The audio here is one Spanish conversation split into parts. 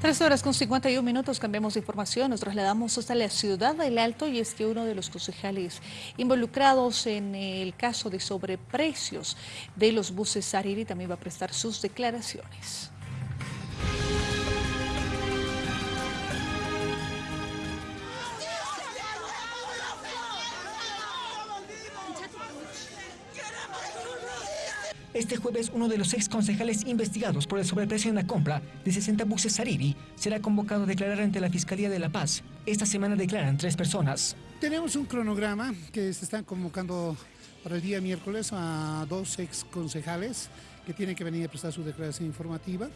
Tres horas con 51 minutos, cambiamos de información, nos trasladamos hasta la ciudad del Alto y es que uno de los concejales involucrados en el caso de sobreprecios de los buses Sariri también va a prestar sus declaraciones. Este jueves, uno de los ex concejales investigados por el sobreprecio en la compra de 60 buses Sariri será convocado a declarar ante la Fiscalía de La Paz. Esta semana declaran tres personas. Tenemos un cronograma que se están convocando para el día miércoles a dos ex concejales que tienen que venir a prestar su declaración informativa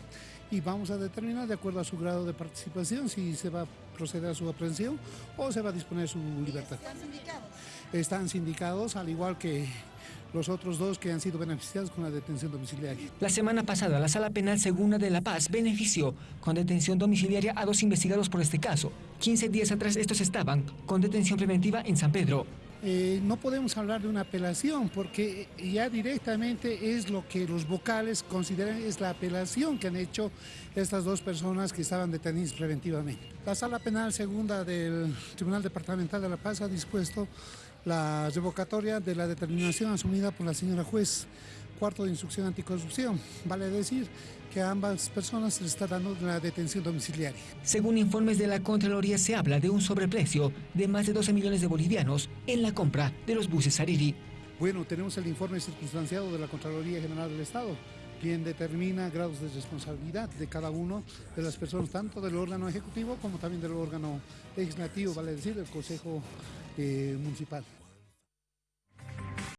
y vamos a determinar de acuerdo a su grado de participación si se va a proceder a su aprehensión o se va a disponer su libertad. ¿Están sindicados? Están sindicados, al igual que los otros dos que han sido beneficiados con la detención domiciliaria. La semana pasada, la Sala Penal Segunda de La Paz benefició con detención domiciliaria a dos investigados por este caso. 15 días atrás estos estaban con detención preventiva en San Pedro. Eh, no podemos hablar de una apelación porque ya directamente es lo que los vocales consideran es la apelación que han hecho estas dos personas que estaban detenidas preventivamente. La Sala Penal Segunda del Tribunal Departamental de La Paz ha dispuesto la revocatoria de la determinación asumida por la señora juez cuarto de instrucción anticorrupción. Vale decir que a ambas personas se les está dando la detención domiciliaria. Según informes de la Contraloría, se habla de un sobreprecio de más de 12 millones de bolivianos en la compra de los buses Sariri. Bueno, tenemos el informe circunstanciado de la Contraloría General del Estado, quien determina grados de responsabilidad de cada uno de las personas, tanto del órgano ejecutivo como también del órgano legislativo, vale decir, el Consejo eh, Municipal.